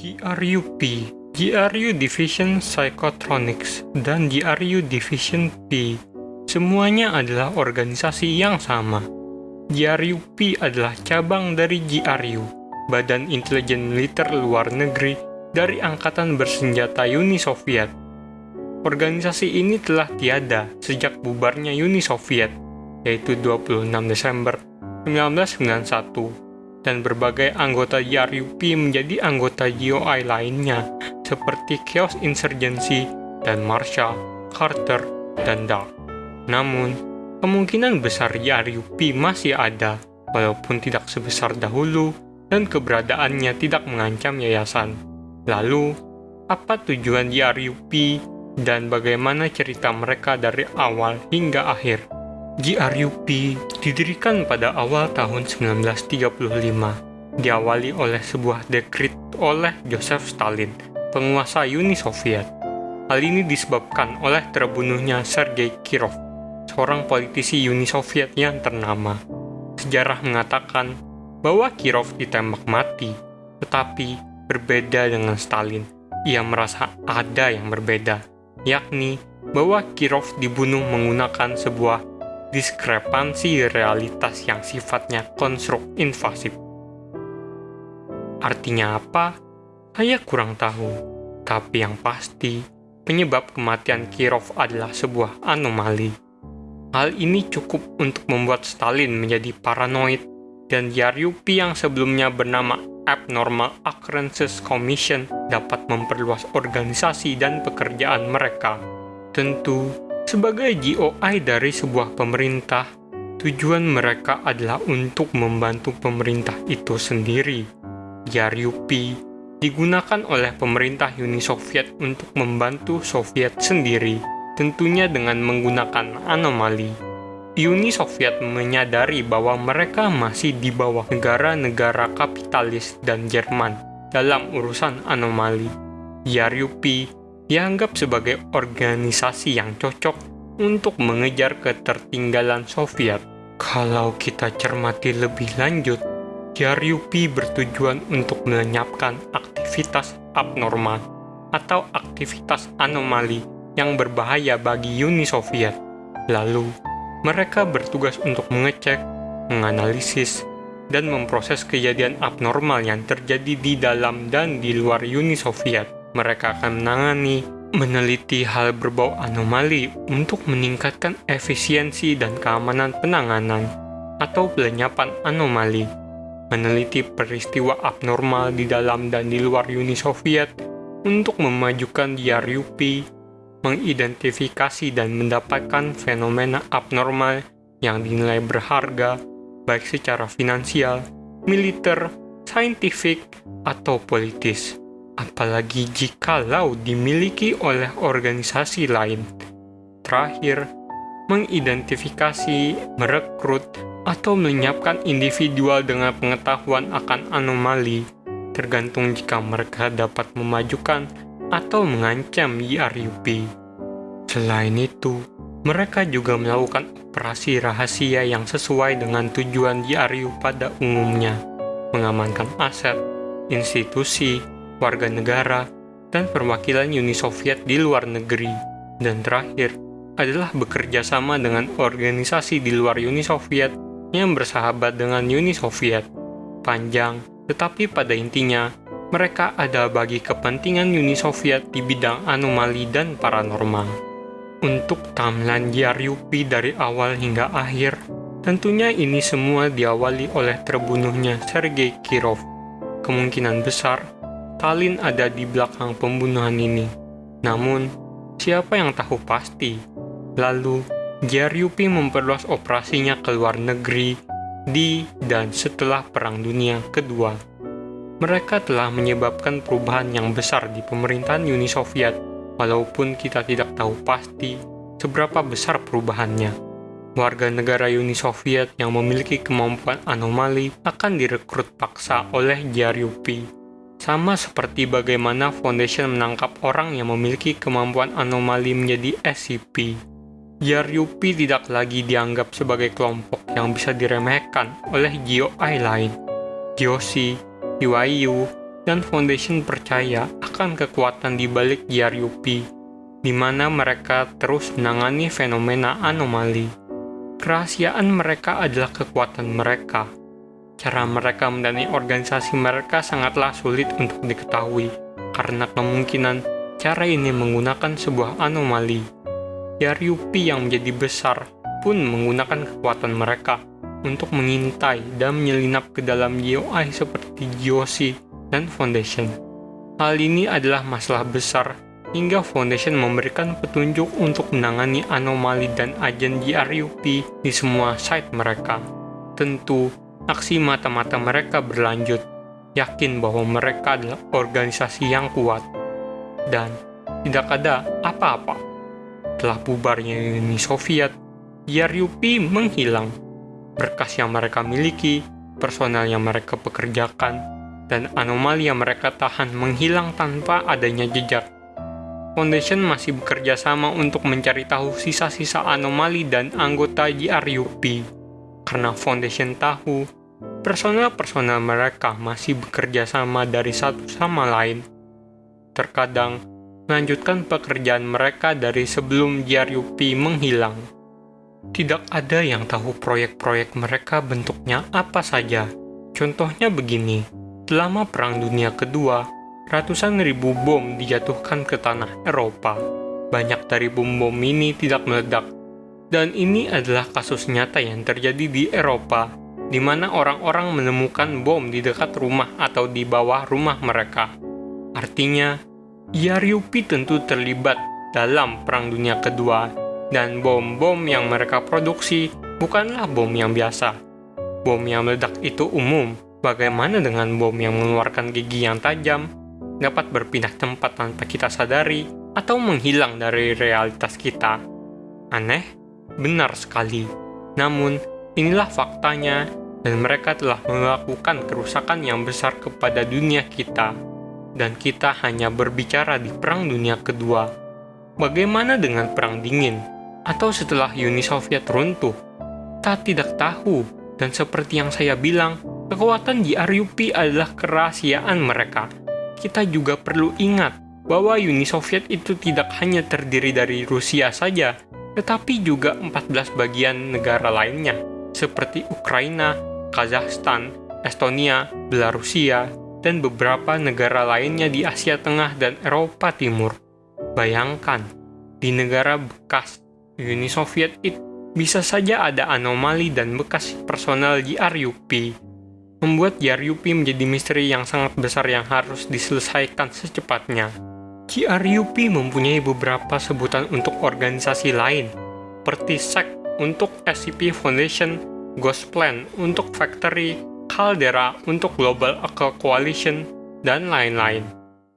GRUP, GRU Division Psychotronics, dan GRU Division P semuanya adalah organisasi yang sama. GRUP adalah cabang dari GRU, Badan Intelijen Militer Luar Negeri dari Angkatan Bersenjata Uni Soviet. Organisasi ini telah tiada sejak bubarnya Uni Soviet, yaitu 26 Desember 1991, dan berbagai anggota GRUP menjadi anggota GOI lainnya, seperti Chaos Insurgency dan Marshall, Carter, dan Dark. Namun, kemungkinan besar YRUP masih ada, walaupun tidak sebesar dahulu dan keberadaannya tidak mengancam yayasan. Lalu, apa tujuan YRUP dan bagaimana cerita mereka dari awal hingga akhir? GRUP didirikan pada awal tahun 1935, diawali oleh sebuah dekrit oleh Joseph Stalin, penguasa Uni Soviet. Hal ini disebabkan oleh terbunuhnya Sergei Kirov, seorang politisi Uni Soviet yang ternama. Sejarah mengatakan bahwa Kirov ditembak mati, tetapi berbeda dengan Stalin. Ia merasa ada yang berbeda, yakni bahwa Kirov dibunuh menggunakan sebuah diskrepansi realitas yang sifatnya konstruk invasif. Artinya apa? Saya kurang tahu, tapi yang pasti penyebab kematian Kirov adalah sebuah anomali. Hal ini cukup untuk membuat Stalin menjadi paranoid dan Yaryupi yang sebelumnya bernama Abnormal Occurrences Commission dapat memperluas organisasi dan pekerjaan mereka. Tentu, sebagai GOI dari sebuah pemerintah, tujuan mereka adalah untuk membantu pemerintah itu sendiri. Yaryupi digunakan oleh pemerintah Uni Soviet untuk membantu Soviet sendiri tentunya dengan menggunakan anomali. Uni Soviet menyadari bahwa mereka masih di bawah negara-negara kapitalis dan Jerman dalam urusan anomali. YRUP dianggap sebagai organisasi yang cocok untuk mengejar ketertinggalan Soviet. Kalau kita cermati lebih lanjut, YRUP bertujuan untuk melenyapkan aktivitas abnormal atau aktivitas anomali yang berbahaya bagi Uni Soviet. Lalu, mereka bertugas untuk mengecek, menganalisis, dan memproses kejadian abnormal yang terjadi di dalam dan di luar Uni Soviet. Mereka akan menangani, meneliti hal berbau anomali untuk meningkatkan efisiensi dan keamanan penanganan atau pelenyapan anomali, meneliti peristiwa abnormal di dalam dan di luar Uni Soviet untuk memajukan DRUP mengidentifikasi dan mendapatkan fenomena abnormal yang dinilai berharga, baik secara finansial, militer, saintifik, atau politis, apalagi jikalau dimiliki oleh organisasi lain. Terakhir, mengidentifikasi, merekrut, atau menyiapkan individual dengan pengetahuan akan anomali, tergantung jika mereka dapat memajukan atau mengancam YRUP. Selain itu, mereka juga melakukan operasi rahasia yang sesuai dengan tujuan YRU pada umumnya, mengamankan aset, institusi, warga negara, dan perwakilan Uni Soviet di luar negeri. Dan terakhir, adalah bekerja sama dengan organisasi di luar Uni Soviet yang bersahabat dengan Uni Soviet. Panjang, tetapi pada intinya, mereka ada bagi kepentingan Uni Soviet di bidang anomali dan paranormal. Untuk timeline YRUP dari awal hingga akhir, tentunya ini semua diawali oleh terbunuhnya Sergei Kirov. Kemungkinan besar, Stalin ada di belakang pembunuhan ini. Namun, siapa yang tahu pasti? Lalu, YRUP memperluas operasinya ke luar negeri di dan setelah Perang Dunia Kedua mereka telah menyebabkan perubahan yang besar di pemerintahan Uni Soviet, walaupun kita tidak tahu pasti seberapa besar perubahannya. Warga negara Uni Soviet yang memiliki kemampuan anomali akan direkrut paksa oleh JRUP. Sama seperti bagaimana Foundation menangkap orang yang memiliki kemampuan anomali menjadi SCP. JRUP tidak lagi dianggap sebagai kelompok yang bisa diremehkan oleh GOI lain. GOC BYU, dan Foundation percaya akan kekuatan di balik GRUP, di mana mereka terus menangani fenomena anomali. Kerahasiaan mereka adalah kekuatan mereka. Cara mereka mendanai organisasi mereka sangatlah sulit untuk diketahui, karena kemungkinan cara ini menggunakan sebuah anomali. GRUP yang menjadi besar pun menggunakan kekuatan mereka untuk mengintai dan menyelinap ke dalam GOI seperti GOC dan Foundation. Hal ini adalah masalah besar hingga Foundation memberikan petunjuk untuk menangani anomali dan agen GRUP di semua site mereka. Tentu, aksi mata-mata mereka berlanjut, yakin bahwa mereka adalah organisasi yang kuat. Dan tidak ada apa-apa. Telah bubarnya Uni Soviet, GRUP menghilang berkas yang mereka miliki, personal yang mereka pekerjakan, dan anomali yang mereka tahan menghilang tanpa adanya jejak. Foundation masih bekerja sama untuk mencari tahu sisa-sisa anomali dan anggota GRUP. Karena Foundation tahu, personel-personel mereka masih bekerja sama dari satu sama lain. Terkadang, melanjutkan pekerjaan mereka dari sebelum GRUP menghilang. Tidak ada yang tahu proyek-proyek mereka bentuknya apa saja. Contohnya begini, selama Perang Dunia Kedua, ratusan ribu bom dijatuhkan ke tanah Eropa. Banyak dari bom-bom ini tidak meledak. Dan ini adalah kasus nyata yang terjadi di Eropa, di mana orang-orang menemukan bom di dekat rumah atau di bawah rumah mereka. Artinya, Yariupi tentu terlibat dalam Perang Dunia Kedua dan bom-bom yang mereka produksi bukanlah bom yang biasa. Bom yang meledak itu umum, bagaimana dengan bom yang mengeluarkan gigi yang tajam, dapat berpindah tempat tanpa kita sadari, atau menghilang dari realitas kita. Aneh? Benar sekali. Namun, inilah faktanya, dan mereka telah melakukan kerusakan yang besar kepada dunia kita. Dan kita hanya berbicara di Perang Dunia Kedua. Bagaimana dengan Perang Dingin? atau setelah Uni Soviet runtuh? Kita tidak tahu, dan seperti yang saya bilang, kekuatan GRUP adalah kerahasiaan mereka. Kita juga perlu ingat bahwa Uni Soviet itu tidak hanya terdiri dari Rusia saja, tetapi juga 14 bagian negara lainnya, seperti Ukraina, Kazakhstan, Estonia, Belarusia, dan beberapa negara lainnya di Asia Tengah dan Eropa Timur. Bayangkan, di negara bekas Uni Soviet itu bisa saja ada anomali dan bekas personal GRUP, membuat GRUP menjadi misteri yang sangat besar yang harus diselesaikan secepatnya. GRUP mempunyai beberapa sebutan untuk organisasi lain, seperti SEC untuk SCP Foundation, Ghost Plan untuk Factory, Caldera untuk Global Eco Coalition, dan lain-lain.